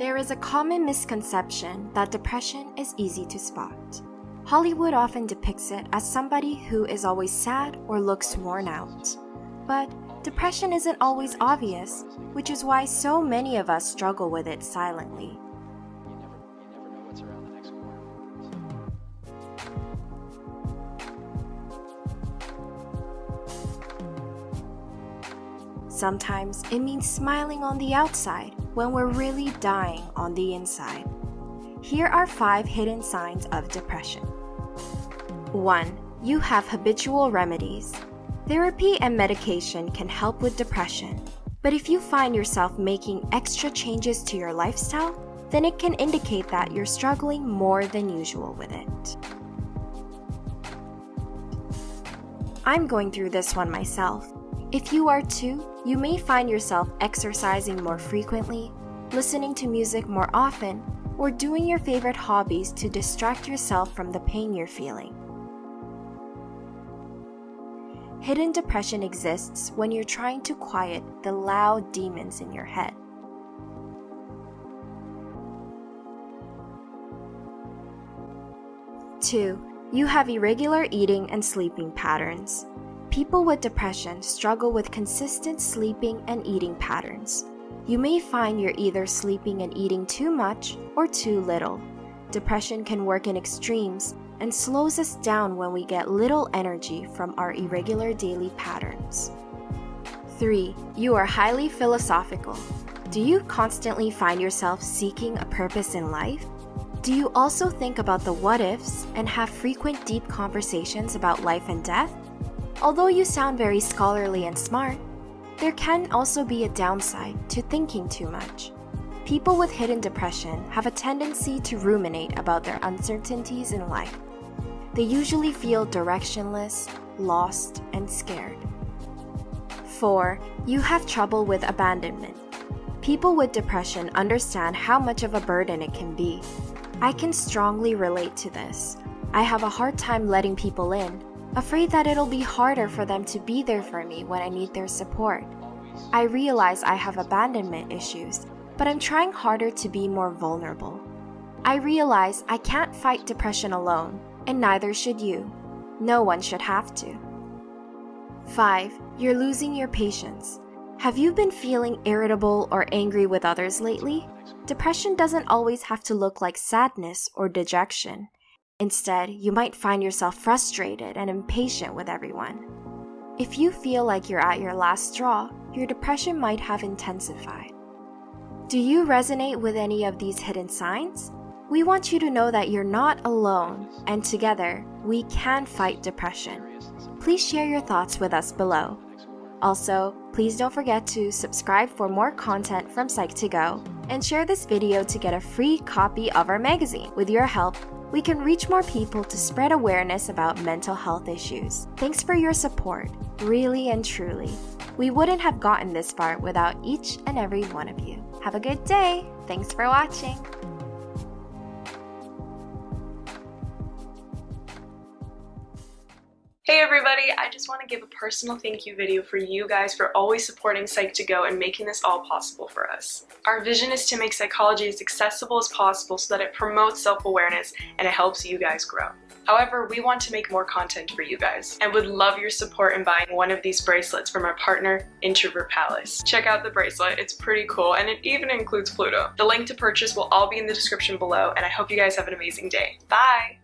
There is a common misconception that depression is easy to spot. Hollywood often depicts it as somebody who is always sad or looks worn out. But depression isn't always obvious, which is why so many of us struggle with it silently. Sometimes it means smiling on the outside when we're really dying on the inside. Here are five hidden signs of depression. 1. You have habitual remedies. Therapy and medication can help with depression, but if you find yourself making extra changes to your lifestyle, then it can indicate that you're struggling more than usual with it. I'm going through this one myself. If you are too, you may find yourself exercising more frequently, listening to music more often, or doing your favorite hobbies to distract yourself from the pain you're feeling. Hidden depression exists when you're trying to quiet the loud demons in your head. Two, you have irregular eating and sleeping patterns. People with depression struggle with consistent sleeping and eating patterns. You may find you're either sleeping and eating too much or too little. Depression can work in extremes and slows us down when we get little energy from our irregular daily patterns. 3. You are highly philosophical. Do you constantly find yourself seeking a purpose in life? Do you also think about the what ifs and have frequent deep conversations about life and death? Although you sound very scholarly and smart, there can also be a downside to thinking too much. People with hidden depression have a tendency to ruminate about their uncertainties in life. They usually feel directionless, lost, and scared. 4. You have trouble with abandonment. People with depression understand how much of a burden it can be. I can strongly relate to this. I have a hard time letting people in, afraid that it'll be harder for them to be there for me when I need their support. I realize I have abandonment issues, but I'm trying harder to be more vulnerable. I realize I can't fight depression alone, and neither should you. No one should have to. 5. You're losing your patience. Have you been feeling irritable or angry with others lately? Depression doesn't always have to look like sadness or dejection. Instead, you might find yourself frustrated and impatient with everyone. If you feel like you're at your last straw, your depression might have intensified. Do you resonate with any of these hidden signs? We want you to know that you're not alone, and together, we can fight depression. Please share your thoughts with us below. Also, please don't forget to subscribe for more content from Psych2Go and share this video to get a free copy of our magazine. With your help, we can reach more people to spread awareness about mental health issues. Thanks for your support, really and truly. We wouldn't have gotten this far without each and every one of you. Have a good day. Thanks for watching. Hey everybody, I just want to give a personal thank you video for you guys for always supporting Psych2Go and making this all possible for us. Our vision is to make psychology as accessible as possible so that it promotes self-awareness and it helps you guys grow. However, we want to make more content for you guys and would love your support in buying one of these bracelets from our partner, Introvert Palace. Check out the bracelet, it's pretty cool and it even includes Pluto. The link to purchase will all be in the description below and I hope you guys have an amazing day. Bye!